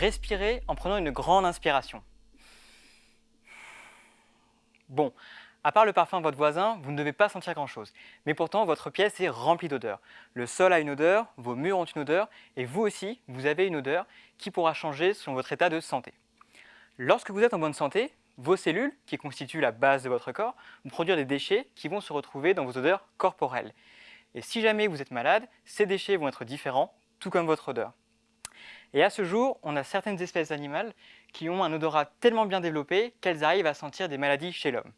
respirez en prenant une grande inspiration. Bon, à part le parfum de votre voisin, vous ne devez pas sentir grand-chose. Mais pourtant, votre pièce est remplie d'odeurs. Le sol a une odeur, vos murs ont une odeur, et vous aussi, vous avez une odeur qui pourra changer selon votre état de santé. Lorsque vous êtes en bonne santé, vos cellules, qui constituent la base de votre corps, vont produire des déchets qui vont se retrouver dans vos odeurs corporelles. Et si jamais vous êtes malade, ces déchets vont être différents, tout comme votre odeur. Et à ce jour, on a certaines espèces animales qui ont un odorat tellement bien développé qu'elles arrivent à sentir des maladies chez l'homme.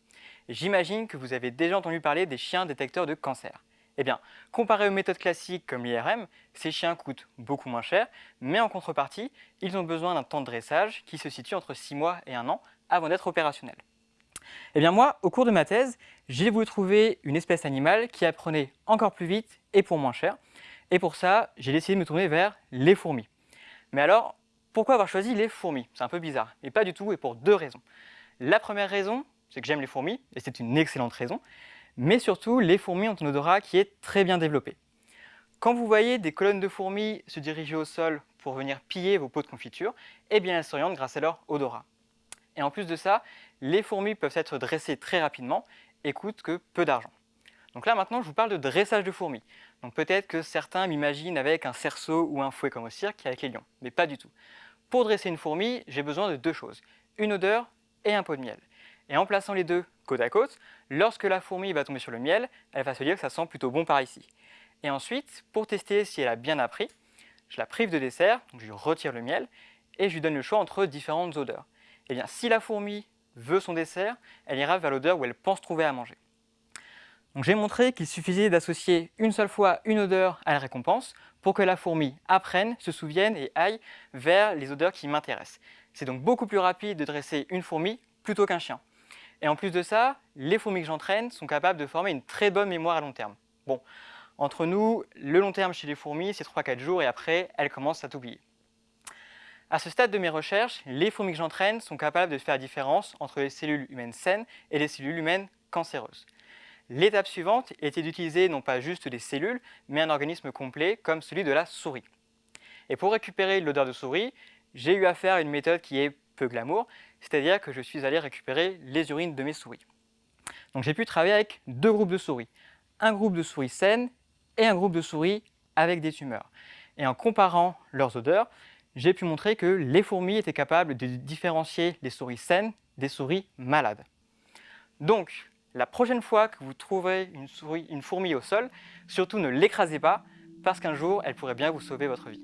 J'imagine que vous avez déjà entendu parler des chiens détecteurs de cancer. Eh bien, comparé aux méthodes classiques comme l'IRM, ces chiens coûtent beaucoup moins cher, mais en contrepartie, ils ont besoin d'un temps de dressage qui se situe entre 6 mois et 1 an avant d'être opérationnels. Eh bien moi, au cours de ma thèse, j'ai voulu trouver une espèce animale qui apprenait encore plus vite et pour moins cher. Et pour ça, j'ai décidé de me tourner vers les fourmis. Mais alors, pourquoi avoir choisi les fourmis? C'est un peu bizarre, mais pas du tout et pour deux raisons. La première raison, c'est que j'aime les fourmis, et c'est une excellente raison, mais surtout, les fourmis ont un odorat qui est très bien développé. Quand vous voyez des colonnes de fourmis se diriger au sol pour venir piller vos pots de confiture, eh bien elles s'orientent grâce à leur odorat. Et en plus de ça, les fourmis peuvent être dressées très rapidement et coûtent que peu d'argent. Donc là maintenant, je vous parle de dressage de fourmis. Donc peut-être que certains m'imaginent avec un cerceau ou un fouet comme au cirque avec les lions, mais pas du tout. Pour dresser une fourmi, j'ai besoin de deux choses, une odeur et un pot de miel. Et en plaçant les deux côte à côte, lorsque la fourmi va tomber sur le miel, elle va se dire que ça sent plutôt bon par ici. Et ensuite, pour tester si elle a bien appris, je la prive de dessert, donc je lui retire le miel, et je lui donne le choix entre différentes odeurs. Et eh bien, si la fourmi veut son dessert, elle ira vers l'odeur où elle pense trouver à manger. J'ai montré qu'il suffisait d'associer une seule fois une odeur à la récompense pour que la fourmi apprenne, se souvienne et aille vers les odeurs qui m'intéressent. C'est donc beaucoup plus rapide de dresser une fourmi plutôt qu'un chien. Et en plus de ça, les fourmis que j'entraîne sont capables de former une très bonne mémoire à long terme. Bon, entre nous, le long terme chez les fourmis, c'est 3-4 jours et après, elles commencent à t'oublier. À ce stade de mes recherches, les fourmis que j'entraîne sont capables de faire la différence entre les cellules humaines saines et les cellules humaines cancéreuses. L'étape suivante était d'utiliser non pas juste des cellules, mais un organisme complet comme celui de la souris. Et pour récupérer l'odeur de souris, j'ai eu à une méthode qui est peu glamour, c'est-à-dire que je suis allé récupérer les urines de mes souris. Donc j'ai pu travailler avec deux groupes de souris, un groupe de souris saines et un groupe de souris avec des tumeurs. Et en comparant leurs odeurs, j'ai pu montrer que les fourmis étaient capables de différencier les souris saines des souris malades. Donc, la prochaine fois que vous trouverez une, une fourmi au sol, surtout ne l'écrasez pas, parce qu'un jour, elle pourrait bien vous sauver votre vie.